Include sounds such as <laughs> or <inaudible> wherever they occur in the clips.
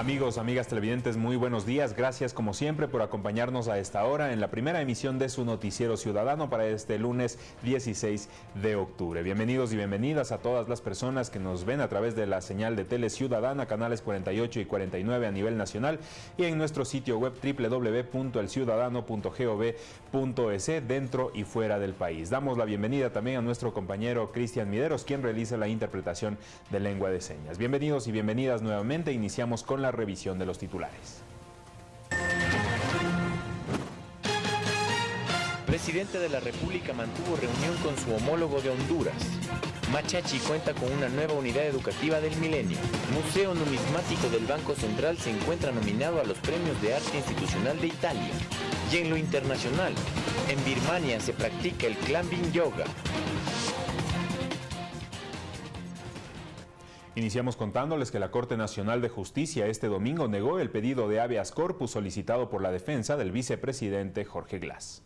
Amigos, amigas televidentes, muy buenos días. Gracias como siempre por acompañarnos a esta hora en la primera emisión de su noticiero ciudadano para este lunes 16 de octubre. Bienvenidos y bienvenidas a todas las personas que nos ven a través de la señal de Tele Ciudadana, canales 48 y 49 a nivel nacional y en nuestro sitio web www.elciudadano.gov.es dentro y fuera del país. Damos la bienvenida también a nuestro compañero Cristian Mideros, quien realiza la interpretación de lengua de señas. Bienvenidos y bienvenidas nuevamente. Iniciamos con la revisión de los titulares. Presidente de la República mantuvo reunión con su homólogo de Honduras. Machachi cuenta con una nueva unidad educativa del milenio. Museo Numismático del Banco Central se encuentra nominado a los premios de arte institucional de Italia. Y en lo internacional, en Birmania se practica el Climbing Yoga. Iniciamos contándoles que la Corte Nacional de Justicia este domingo negó el pedido de habeas corpus solicitado por la defensa del vicepresidente Jorge Glass.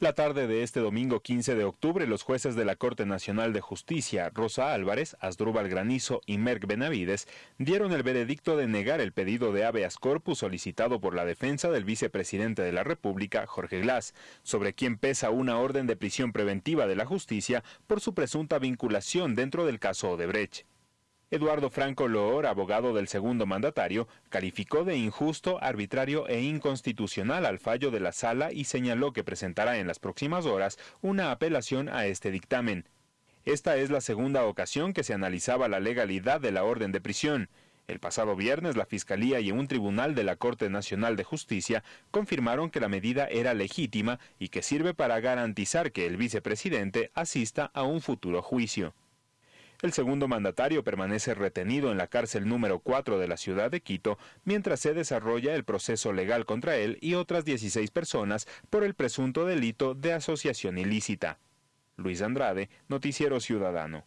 La tarde de este domingo 15 de octubre, los jueces de la Corte Nacional de Justicia, Rosa Álvarez, Asdrúbal Granizo y Merck Benavides, dieron el veredicto de negar el pedido de habeas corpus solicitado por la defensa del vicepresidente de la República, Jorge Glass, sobre quien pesa una orden de prisión preventiva de la justicia por su presunta vinculación dentro del caso Odebrecht. Eduardo Franco Loor, abogado del segundo mandatario, calificó de injusto, arbitrario e inconstitucional al fallo de la sala y señaló que presentará en las próximas horas una apelación a este dictamen. Esta es la segunda ocasión que se analizaba la legalidad de la orden de prisión. El pasado viernes, la Fiscalía y un tribunal de la Corte Nacional de Justicia confirmaron que la medida era legítima y que sirve para garantizar que el vicepresidente asista a un futuro juicio. El segundo mandatario permanece retenido en la cárcel número 4 de la ciudad de Quito mientras se desarrolla el proceso legal contra él y otras 16 personas por el presunto delito de asociación ilícita. Luis Andrade, Noticiero Ciudadano.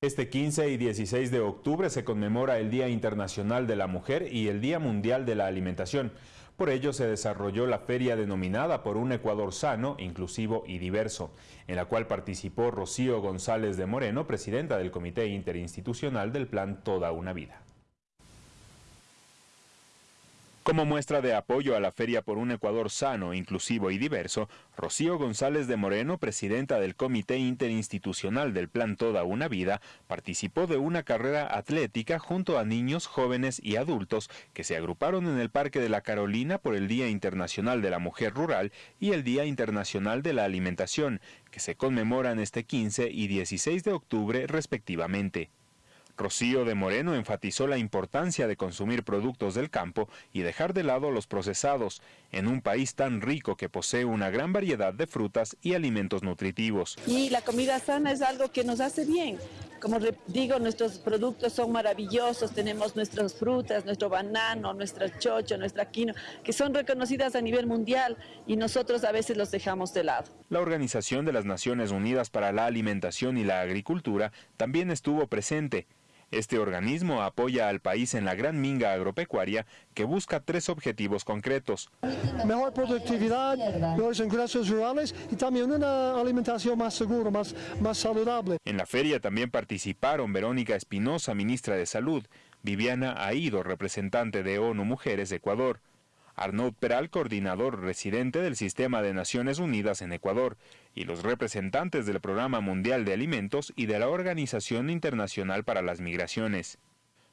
Este 15 y 16 de octubre se conmemora el Día Internacional de la Mujer y el Día Mundial de la Alimentación. Por ello se desarrolló la feria denominada por un Ecuador sano, inclusivo y diverso, en la cual participó Rocío González de Moreno, presidenta del Comité Interinstitucional del Plan Toda una Vida. Como muestra de apoyo a la Feria por un Ecuador sano, inclusivo y diverso, Rocío González de Moreno, presidenta del Comité Interinstitucional del Plan Toda una Vida, participó de una carrera atlética junto a niños, jóvenes y adultos que se agruparon en el Parque de la Carolina por el Día Internacional de la Mujer Rural y el Día Internacional de la Alimentación, que se conmemoran este 15 y 16 de octubre respectivamente. Rocío de Moreno enfatizó la importancia de consumir productos del campo y dejar de lado los procesados, en un país tan rico que posee una gran variedad de frutas y alimentos nutritivos. Y la comida sana es algo que nos hace bien. Como digo, nuestros productos son maravillosos, tenemos nuestras frutas, nuestro banano, nuestra chocho, nuestra quino, que son reconocidas a nivel mundial y nosotros a veces los dejamos de lado. La Organización de las Naciones Unidas para la Alimentación y la Agricultura también estuvo presente este organismo apoya al país en la gran minga agropecuaria que busca tres objetivos concretos. Mejor productividad, mejores ingresos rurales y también una alimentación más segura, más, más saludable. En la feria también participaron Verónica Espinosa, ministra de Salud, Viviana Aido, representante de ONU Mujeres de Ecuador, Arnaud Peral, coordinador residente del Sistema de Naciones Unidas en Ecuador, y los representantes del Programa Mundial de Alimentos y de la Organización Internacional para las Migraciones.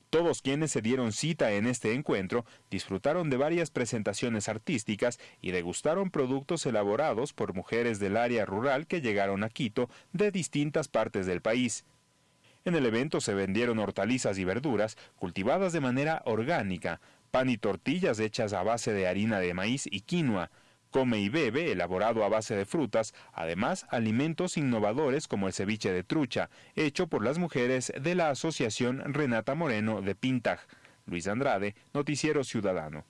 Todos quienes se dieron cita en este encuentro disfrutaron de varias presentaciones artísticas y degustaron productos elaborados por mujeres del área rural que llegaron a Quito de distintas partes del país. En el evento se vendieron hortalizas y verduras cultivadas de manera orgánica, pan y tortillas hechas a base de harina de maíz y quinoa, come y bebe elaborado a base de frutas, además alimentos innovadores como el ceviche de trucha, hecho por las mujeres de la Asociación Renata Moreno de Pintaj. Luis Andrade, Noticiero Ciudadano.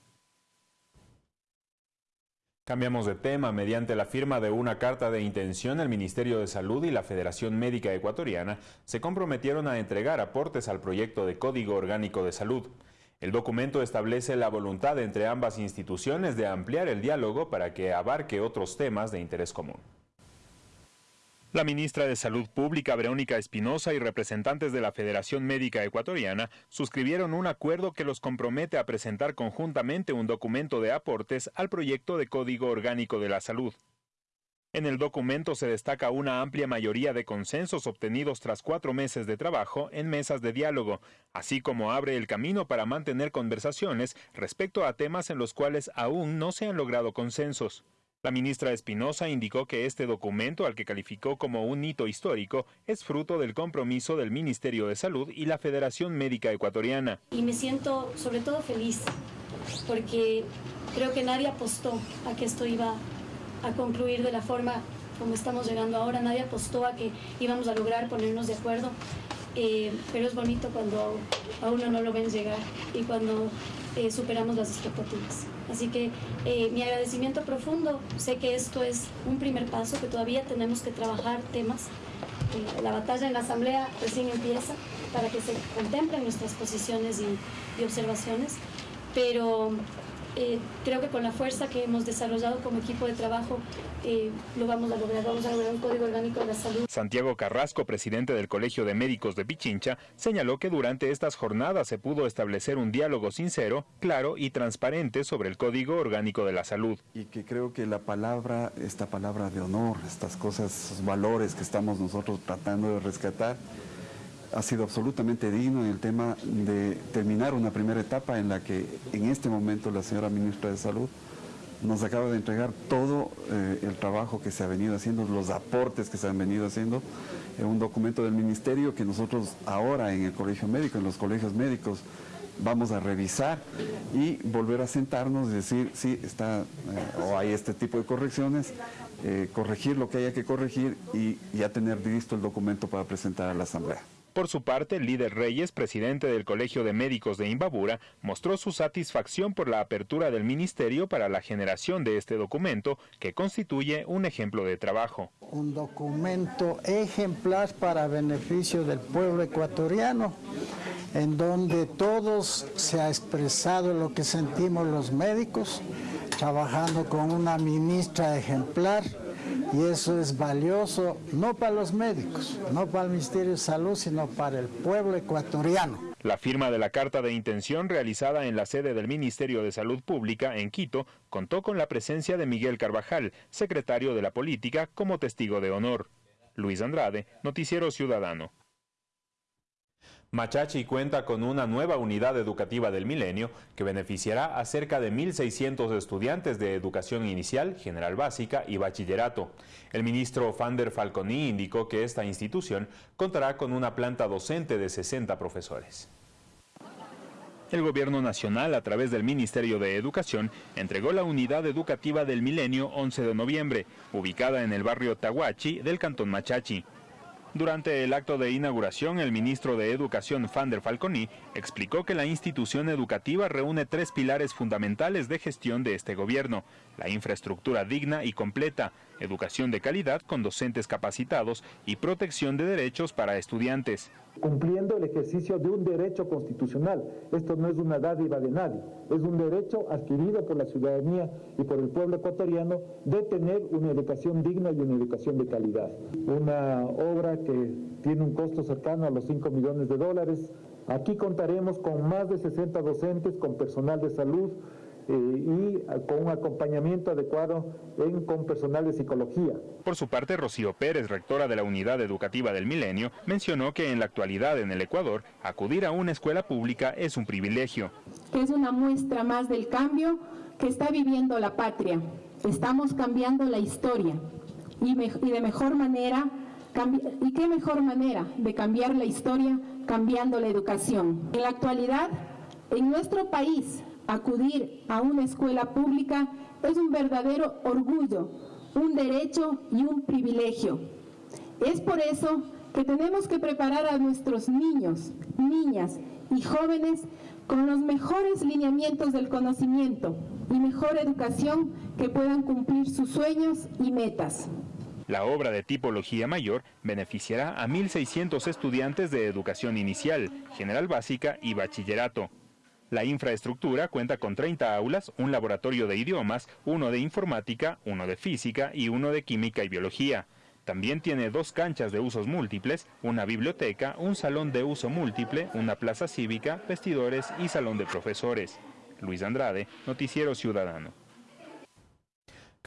Cambiamos de tema. Mediante la firma de una carta de intención, el Ministerio de Salud y la Federación Médica Ecuatoriana se comprometieron a entregar aportes al proyecto de Código Orgánico de Salud. El documento establece la voluntad entre ambas instituciones de ampliar el diálogo para que abarque otros temas de interés común. La ministra de Salud Pública, Verónica Espinosa, y representantes de la Federación Médica Ecuatoriana suscribieron un acuerdo que los compromete a presentar conjuntamente un documento de aportes al proyecto de Código Orgánico de la Salud. En el documento se destaca una amplia mayoría de consensos obtenidos tras cuatro meses de trabajo en mesas de diálogo, así como abre el camino para mantener conversaciones respecto a temas en los cuales aún no se han logrado consensos. La ministra Espinosa indicó que este documento, al que calificó como un hito histórico, es fruto del compromiso del Ministerio de Salud y la Federación Médica Ecuatoriana. Y me siento sobre todo feliz, porque creo que nadie apostó a que esto iba a concluir de la forma como estamos llegando ahora, nadie apostó a que íbamos a lograr ponernos de acuerdo, eh, pero es bonito cuando a uno no lo ven llegar y cuando eh, superamos las expectativas. Así que eh, mi agradecimiento profundo, sé que esto es un primer paso, que todavía tenemos que trabajar temas. Eh, la batalla en la Asamblea recién empieza para que se contemplen nuestras posiciones y, y observaciones, pero eh, creo que con la fuerza que hemos desarrollado como equipo de trabajo eh, lo vamos a lograr. Vamos a lograr un código orgánico de la salud. Santiago Carrasco, presidente del Colegio de Médicos de Pichincha, señaló que durante estas jornadas se pudo establecer un diálogo sincero, claro y transparente sobre el código orgánico de la salud. Y que creo que la palabra, esta palabra de honor, estas cosas, esos valores que estamos nosotros tratando de rescatar, ha sido absolutamente digno en el tema de terminar una primera etapa en la que en este momento la señora ministra de Salud nos acaba de entregar todo eh, el trabajo que se ha venido haciendo, los aportes que se han venido haciendo, en un documento del ministerio que nosotros ahora en el colegio médico, en los colegios médicos, vamos a revisar y volver a sentarnos y decir, sí, está, eh, o hay este tipo de correcciones, eh, corregir lo que haya que corregir y ya tener listo el documento para presentar a la Asamblea. Por su parte, líder Reyes, presidente del Colegio de Médicos de Imbabura, mostró su satisfacción por la apertura del ministerio para la generación de este documento, que constituye un ejemplo de trabajo. Un documento ejemplar para beneficio del pueblo ecuatoriano, en donde todos se ha expresado lo que sentimos los médicos, trabajando con una ministra ejemplar, y eso es valioso no para los médicos, no para el Ministerio de Salud, sino para el pueblo ecuatoriano. La firma de la carta de intención realizada en la sede del Ministerio de Salud Pública en Quito contó con la presencia de Miguel Carvajal, secretario de la Política, como testigo de honor. Luis Andrade, Noticiero Ciudadano. Machachi cuenta con una nueva unidad educativa del milenio que beneficiará a cerca de 1.600 estudiantes de educación inicial, general básica y bachillerato. El ministro Fander Falconi indicó que esta institución contará con una planta docente de 60 profesores. El Gobierno Nacional, a través del Ministerio de Educación, entregó la unidad educativa del milenio 11 de noviembre, ubicada en el barrio Tahuachi del Cantón Machachi. Durante el acto de inauguración, el ministro de Educación, Fander Falconi, explicó que la institución educativa reúne tres pilares fundamentales de gestión de este gobierno, la infraestructura digna y completa, educación de calidad con docentes capacitados y protección de derechos para estudiantes. Cumpliendo el ejercicio de un derecho constitucional. Esto no es una dádiva de nadie, es un derecho adquirido por la ciudadanía y por el pueblo ecuatoriano de tener una educación digna y una educación de calidad. Una obra que tiene un costo cercano a los 5 millones de dólares. Aquí contaremos con más de 60 docentes, con personal de salud, y con un acompañamiento adecuado en, con personal de psicología. Por su parte, Rocío Pérez, rectora de la Unidad Educativa del Milenio, mencionó que en la actualidad en el Ecuador, acudir a una escuela pública es un privilegio. Es una muestra más del cambio que está viviendo la patria. Estamos cambiando la historia y, me, y de mejor manera, ¿y qué mejor manera de cambiar la historia cambiando la educación? En la actualidad, en nuestro país, acudir a una escuela pública es un verdadero orgullo, un derecho y un privilegio. Es por eso que tenemos que preparar a nuestros niños, niñas y jóvenes con los mejores lineamientos del conocimiento y mejor educación que puedan cumplir sus sueños y metas. La obra de tipología mayor beneficiará a 1.600 estudiantes de educación inicial, general básica y bachillerato. La infraestructura cuenta con 30 aulas, un laboratorio de idiomas, uno de informática, uno de física y uno de química y biología. También tiene dos canchas de usos múltiples, una biblioteca, un salón de uso múltiple, una plaza cívica, vestidores y salón de profesores. Luis Andrade, Noticiero Ciudadano.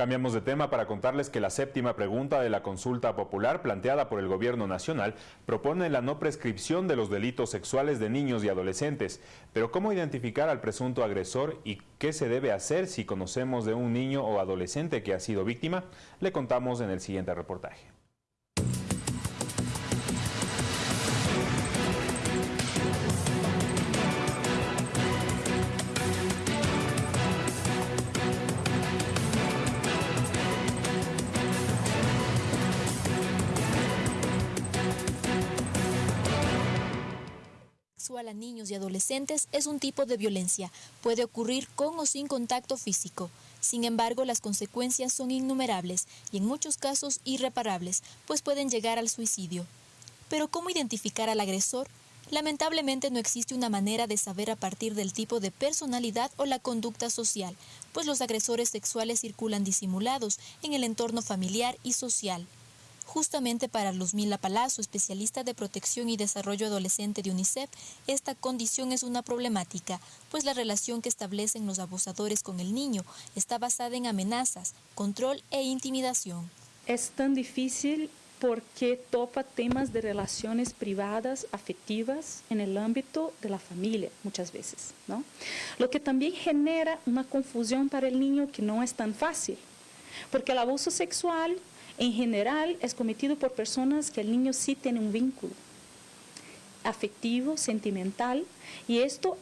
Cambiamos de tema para contarles que la séptima pregunta de la consulta popular planteada por el Gobierno Nacional propone la no prescripción de los delitos sexuales de niños y adolescentes. Pero ¿cómo identificar al presunto agresor y qué se debe hacer si conocemos de un niño o adolescente que ha sido víctima? Le contamos en el siguiente reportaje. A niños y adolescentes es un tipo de violencia. Puede ocurrir con o sin contacto físico. Sin embargo, las consecuencias son innumerables y en muchos casos irreparables, pues pueden llegar al suicidio. Pero ¿cómo identificar al agresor? Lamentablemente no existe una manera de saber a partir del tipo de personalidad o la conducta social, pues los agresores sexuales circulan disimulados en el entorno familiar y social. Justamente para Luzmila Palazzo, especialista de protección y desarrollo adolescente de UNICEF, esta condición es una problemática, pues la relación que establecen los abusadores con el niño está basada en amenazas, control e intimidación. Es tan difícil porque topa temas de relaciones privadas, afectivas, en el ámbito de la familia muchas veces, ¿no? Lo que también genera una confusión para el niño que no es tan fácil, porque el abuso sexual en general es cometido por personas que el niño sí tiene un vínculo afectivo, sentimental, y esto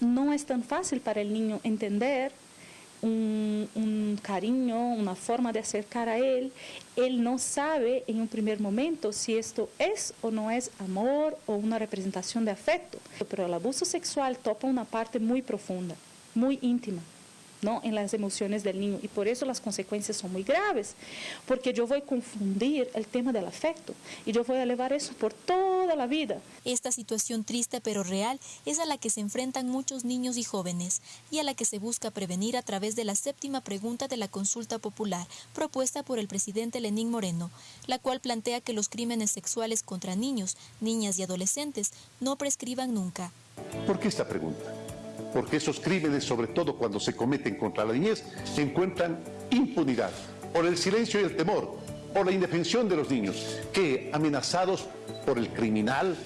no es tan fácil para el niño entender un, cariño, una forma de acercar a él. Él no sabe en un primer momento si esto es o no es amor o una representación de afecto, pero el abuso sexual topa una parte muy profunda, muy íntima en las emociones del niño. Y por eso las consecuencias son muy graves, porque yo voy a confundir el tema del afecto y yo voy a elevar eso por toda la vida. Esta situación triste pero real es a la que se enfrentan muchos niños y jóvenes y a la que se busca prevenir a través de la séptima pregunta de la consulta popular propuesta por el presidente Lenín Moreno, la cual plantea que los crímenes sexuales contra niños, niñas y adolescentes no prescriban nunca. ¿Por qué esta pregunta? Porque esos crímenes, sobre todo cuando se cometen contra la niñez, encuentran impunidad por el silencio y el temor, por la indefensión de los niños, que amenazados por el criminal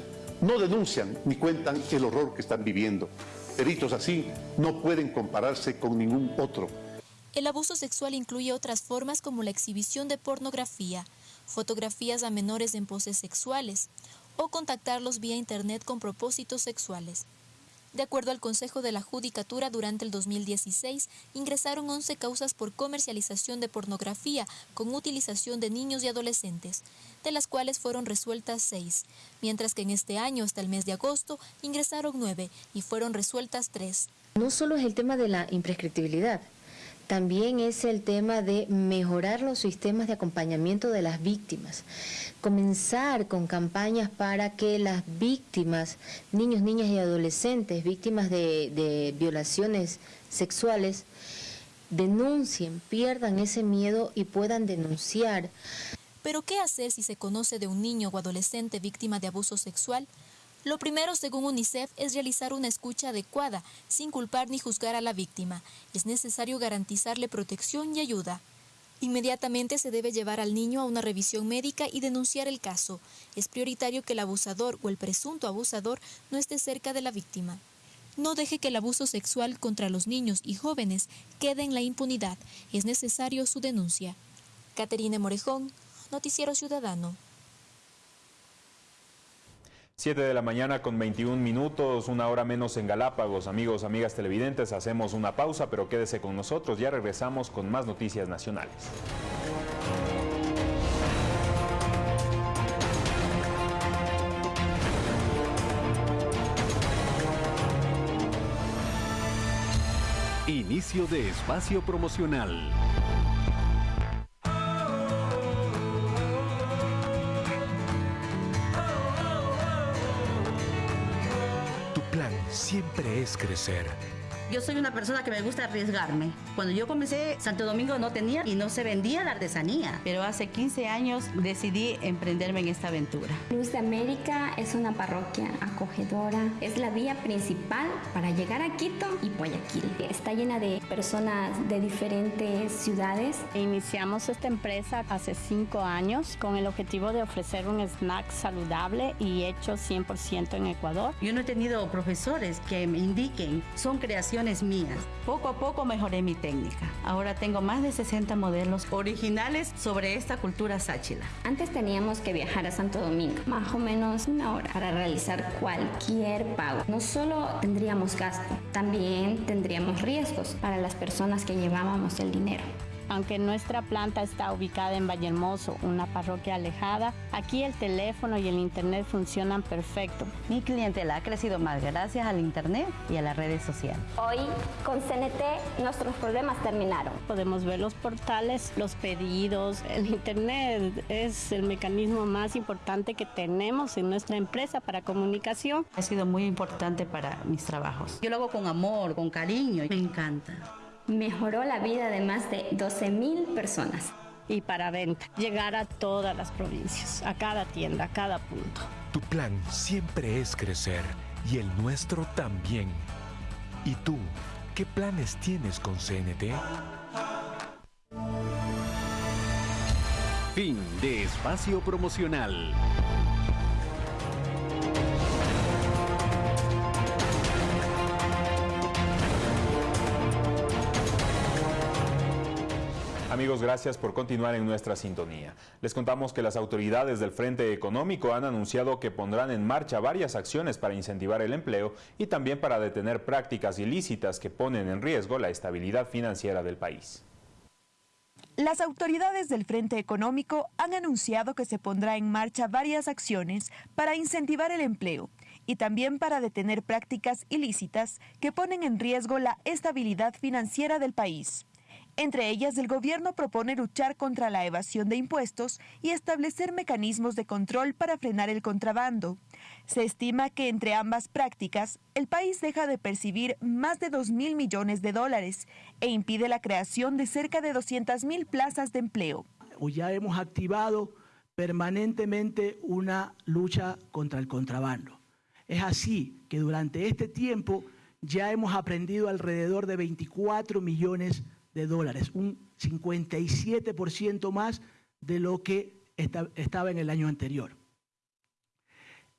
no denuncian ni cuentan el horror que están viviendo. Delitos así no pueden compararse con ningún otro. El abuso sexual incluye otras formas como la exhibición de pornografía, fotografías a menores en poses sexuales o contactarlos vía internet con propósitos sexuales. De acuerdo al Consejo de la Judicatura, durante el 2016 ingresaron 11 causas por comercialización de pornografía con utilización de niños y adolescentes, de las cuales fueron resueltas 6, mientras que en este año, hasta el mes de agosto, ingresaron 9 y fueron resueltas 3. No solo es el tema de la imprescriptibilidad, también es el tema de mejorar los sistemas de acompañamiento de las víctimas. Comenzar con campañas para que las víctimas, niños, niñas y adolescentes, víctimas de, violaciones sexuales, denuncien, pierdan ese miedo y puedan denunciar. Pero ¿qué hacer si se conoce de un niño o adolescente víctima de abuso sexual? Lo primero, según UNICEF, es realizar una escucha adecuada, sin culpar ni juzgar a la víctima. Es necesario garantizarle protección y ayuda. Inmediatamente se debe llevar al niño a una revisión médica y denunciar el caso. Es prioritario que el abusador o el presunto abusador no esté cerca de la víctima. No deje que el abuso sexual contra los niños y jóvenes quede en la impunidad. Es necesario su denuncia. Caterine Morejón, Noticiero Ciudadano. 7 de la mañana con 21 minutos, una hora menos en Galápagos. Amigos, amigas televidentes, hacemos una pausa, pero quédese con nosotros. Ya regresamos con más noticias nacionales. Inicio de espacio promocional. Siempre es crecer Yo soy una persona que me gusta arriesgarme. Cuando yo comencé, Santo Domingo no tenía y no se vendía la artesanía. Pero hace 15 años decidí emprenderme en esta aventura. Luz de América es una parroquia acogedora. Es la vía principal para llegar a Quito y Guayaquil. Está llena de personas de diferentes ciudades. Iniciamos esta empresa hace cinco años con el objetivo de ofrecer un snack saludable y hecho 100% en Ecuador. Yo no he tenido profesores que me indiquen, son creaciones mías. Poco a poco mejoré mi técnica. Ahora tengo más de 60 modelos originales sobre esta cultura sáchila. Antes teníamos que viajar a Santo Domingo, más o menos una hora, para realizar cualquier pago. No solo tendríamos gasto, también tendríamos riesgos para las personas que llevábamos el dinero. Aunque nuestra planta está ubicada en Vallehermoso, una parroquia alejada, aquí el teléfono y el internet funcionan perfecto. Mi clientela ha crecido más gracias al internet y a las redes sociales. Hoy con CNT nuestros problemas terminaron. Podemos ver los portales, los pedidos, el internet es el mecanismo más importante que tenemos en nuestra empresa para comunicación. Ha sido muy importante para mis trabajos. Yo lo hago con amor, con cariño, me encanta mejoró la vida de más de 12 mil personas. Y para venta, llegar a todas las provincias, a cada tienda, a cada punto. Tu plan siempre es crecer y el nuestro también. ¿Y tú, qué planes tienes con CNT? Fin de espacio promocional. Amigos, gracias por continuar en nuestra sintonía. Les contamos que las autoridades del Frente Económico han anunciado que pondrán en marcha varias acciones para incentivar el empleo y también para detener prácticas ilícitas que ponen en riesgo la estabilidad financiera del país. Las autoridades del Frente Económico han anunciado que se pondrá en marcha varias acciones para incentivar el empleo y también para detener prácticas ilícitas que ponen en riesgo la estabilidad financiera del país. Entre ellas, el gobierno propone luchar contra la evasión de impuestos y establecer mecanismos de control para frenar el contrabando. Se estima que entre ambas prácticas, el país deja de percibir más de 2 mil millones de dólares e impide la creación de cerca de 200 mil plazas de empleo. Ya hemos activado permanentemente una lucha contra el contrabando. Es así que durante este tiempo ya hemos aprendido alrededor de 24 millones de de dólares, un 57% más de lo que estaba en el año anterior.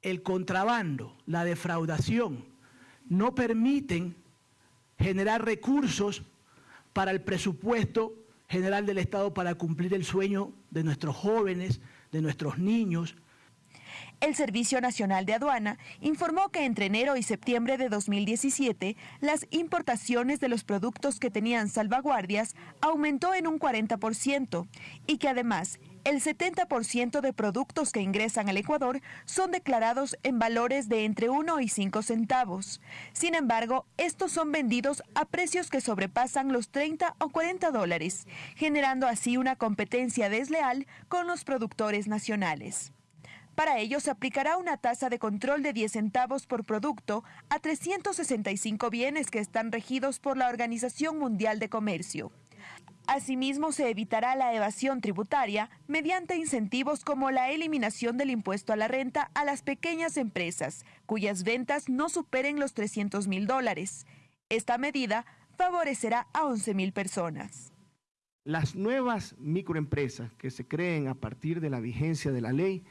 El contrabando, la defraudación, no permiten generar recursos para el presupuesto general del Estado para cumplir el sueño de nuestros jóvenes, de nuestros niños, el Servicio Nacional de Aduana informó que entre enero y septiembre de 2017, las importaciones de los productos que tenían salvaguardias aumentó en un 40% y que además el 70% de productos que ingresan al Ecuador son declarados en valores de entre 1 y 5 centavos. Sin embargo, estos son vendidos a precios que sobrepasan los 30 o 40 dólares, generando así una competencia desleal con los productores nacionales. Para ello se aplicará una tasa de control de 10 centavos por producto a 365 bienes que están regidos por la Organización Mundial de Comercio. Asimismo, se evitará la evasión tributaria mediante incentivos como la eliminación del impuesto a la renta a las pequeñas empresas, cuyas ventas no superen los 300 mil dólares. Esta medida favorecerá a 11 mil personas. Las nuevas microempresas que se creen a partir de la vigencia de la ley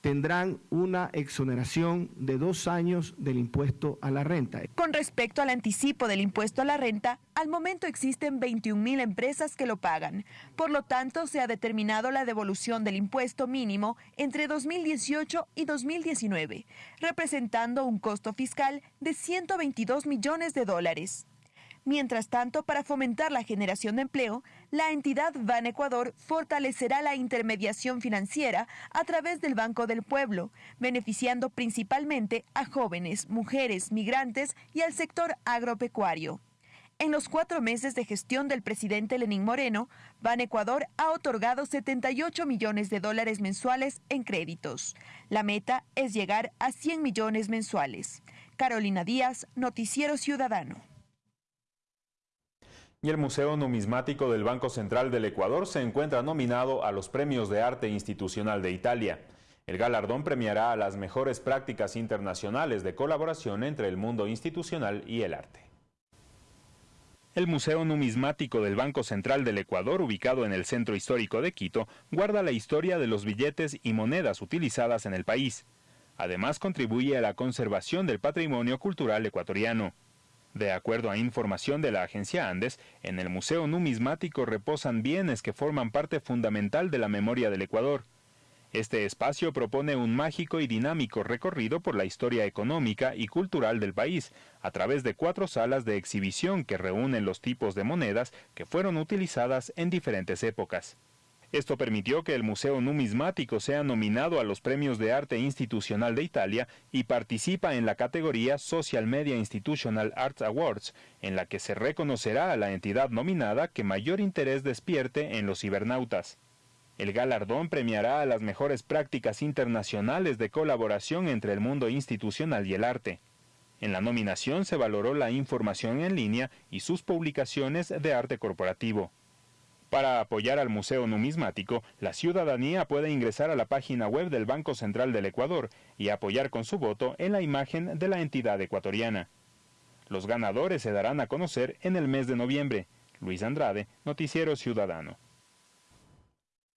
tendrán una exoneración de dos años del impuesto a la renta. Con respecto al anticipo del impuesto a la renta, al momento existen 21 mil empresas que lo pagan. Por lo tanto, se ha determinado la devolución del impuesto mínimo entre 2018 y 2019, representando un costo fiscal de 122 millones de dólares. Mientras tanto, para fomentar la generación de empleo, la entidad Ban Ecuador fortalecerá la intermediación financiera a través del Banco del Pueblo, beneficiando principalmente a jóvenes, mujeres, migrantes y al sector agropecuario. En los cuatro meses de gestión del presidente Lenín Moreno, Ban Ecuador ha otorgado 78 millones de dólares mensuales en créditos. La meta es llegar a 100 millones mensuales. Carolina Díaz, Noticiero Ciudadano. Y el Museo Numismático del Banco Central del Ecuador se encuentra nominado a los Premios de Arte Institucional de Italia. El galardón premiará a las mejores prácticas internacionales de colaboración entre el mundo institucional y el arte. El Museo Numismático del Banco Central del Ecuador, ubicado en el centro histórico de Quito, guarda la historia de los billetes y monedas utilizadas en el país. Además, contribuye a la conservación del patrimonio cultural ecuatoriano. De acuerdo a información de la agencia Andes, en el Museo Numismático reposan bienes que forman parte fundamental de la memoria del Ecuador. Este espacio propone un mágico y dinámico recorrido por la historia económica y cultural del país, a través de cuatro salas de exhibición que reúnen los tipos de monedas que fueron utilizadas en diferentes épocas. Esto permitió que el Museo Numismático sea nominado a los Premios de Arte Institucional de Italia y participa en la categoría Social Media Institutional Arts Awards, en la que se reconocerá a la entidad nominada que mayor interés despierte en los cibernautas. El galardón premiará a las mejores prácticas internacionales de colaboración entre el mundo institucional y el arte. En la nominación se valoró la información en línea y sus publicaciones de arte corporativo. Para apoyar al Museo Numismático, la ciudadanía puede ingresar a la página web del Banco Central del Ecuador y apoyar con su voto en la imagen de la entidad ecuatoriana. Los ganadores se darán a conocer en el mes de noviembre. Luis Andrade, Noticiero Ciudadano.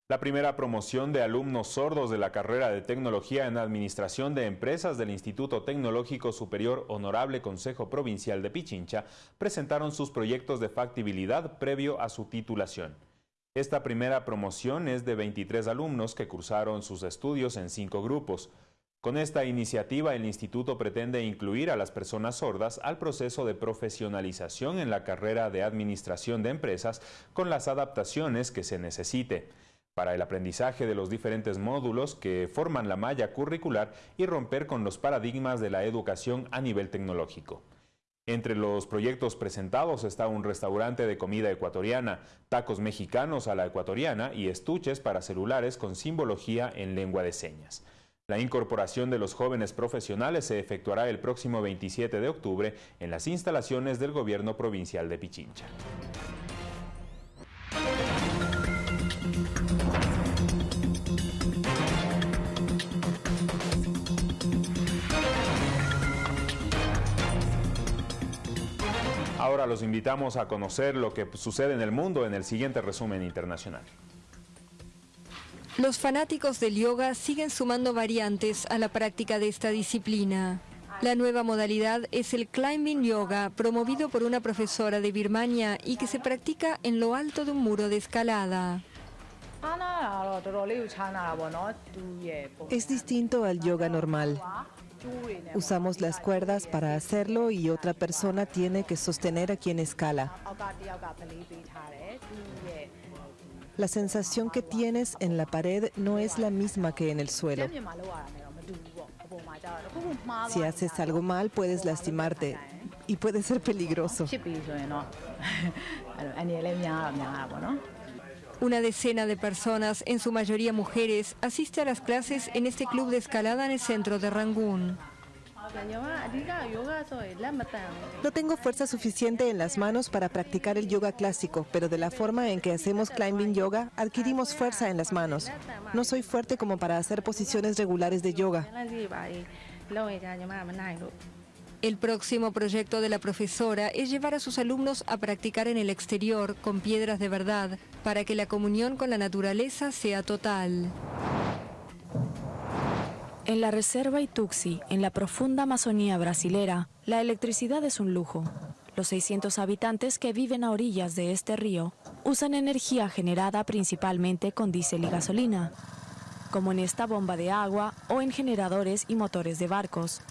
La primera promoción de alumnos sordos de la carrera de Tecnología en Administración de Empresas del Instituto Tecnológico Superior Honorable Consejo Provincial de Pichincha presentaron sus proyectos de factibilidad previo a su titulación. Esta primera promoción es de 23 alumnos que cursaron sus estudios en cinco grupos. Con esta iniciativa, el instituto pretende incluir a las personas sordas al proceso de profesionalización en la carrera de administración de empresas con las adaptaciones que se necesite para el aprendizaje de los diferentes módulos que forman la malla curricular y romper con los paradigmas de la educación a nivel tecnológico. Entre los proyectos presentados está un restaurante de comida ecuatoriana, tacos mexicanos a la ecuatoriana y estuches para celulares con simbología en lengua de señas. La incorporación de los jóvenes profesionales se efectuará el próximo 27 de octubre en las instalaciones del Gobierno Provincial de Pichincha. Ahora los invitamos a conocer lo que sucede en el mundo en el siguiente resumen internacional. Los fanáticos del yoga siguen sumando variantes a la práctica de esta disciplina. La nueva modalidad es el climbing yoga, promovido por una profesora de Birmania y que se practica en lo alto de un muro de escalada. Es distinto al yoga normal. Usamos las cuerdas para hacerlo y otra persona tiene que sostener a quien escala. La sensación que tienes en la pared no es la misma que en el suelo. Si haces algo mal, puedes lastimarte y puede ser peligroso. <laughs> Una decena de personas, en su mayoría mujeres, asiste a las clases en este club de escalada en el centro de Rangún. No tengo fuerza suficiente en las manos para practicar el yoga clásico, pero de la forma en que hacemos climbing yoga, adquirimos fuerza en las manos. No soy fuerte como para hacer posiciones regulares de yoga. El próximo proyecto de la profesora es llevar a sus alumnos a practicar en el exterior con piedras de verdad para que la comunión con la naturaleza sea total. En la reserva Ituxi, en la profunda Amazonía brasilera, la electricidad es un lujo. Los 600 habitantes que viven a orillas de este río usan energía generada principalmente con diésel y gasolina, como en esta bomba de agua o en generadores y motores de barcos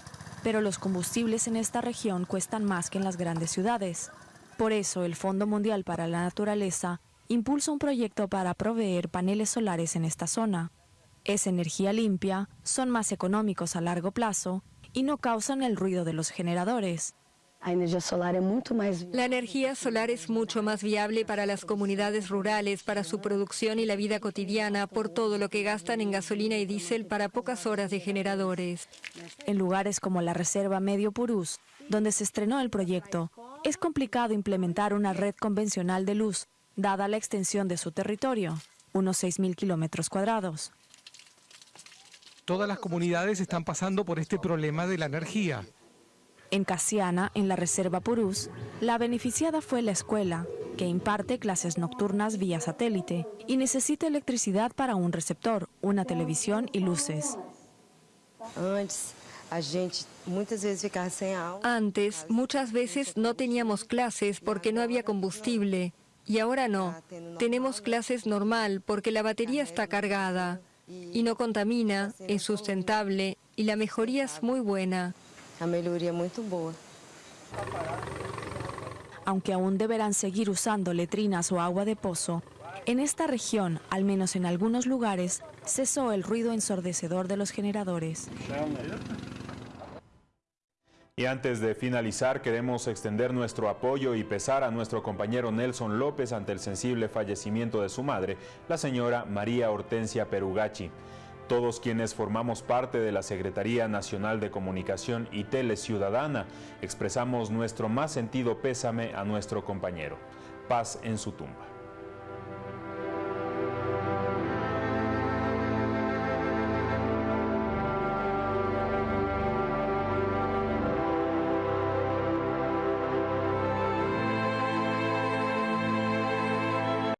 pero los combustibles en esta región cuestan más que en las grandes ciudades. Por eso el Fondo Mundial para la Naturaleza impulsa un proyecto para proveer paneles solares en esta zona. Es energía limpia, son más económicos a largo plazo y no causan el ruido de los generadores. La energía solar es mucho más viable para las comunidades rurales, para su producción y la vida cotidiana, por todo lo que gastan en gasolina y diésel para pocas horas de generadores. En lugares como la Reserva Medio Purús, donde se estrenó el proyecto, es complicado implementar una red convencional de luz, dada la extensión de su territorio, unos 6.000 kilómetros cuadrados. Todas las comunidades están pasando por este problema de la energía. En Casiana, en la Reserva Purús, la beneficiada fue la escuela, que imparte clases nocturnas vía satélite y necesita electricidad para un receptor, una televisión y luces. Antes, muchas veces no teníamos clases porque no había combustible. Y ahora no. Tenemos clases normal porque la batería está cargada. Y no contamina, es sustentable y la mejoría es muy buena. Aunque aún deberán seguir usando letrinas o agua de pozo, en esta región, al menos en algunos lugares, cesó el ruido ensordecedor de los generadores. Y antes de finalizar, queremos extender nuestro apoyo y pesar a nuestro compañero Nelson López ante el sensible fallecimiento de su madre, la señora María Hortensia Perugachi. Todos quienes formamos parte de la Secretaría Nacional de Comunicación y Tele Ciudadana expresamos nuestro más sentido pésame a nuestro compañero. Paz en su tumba.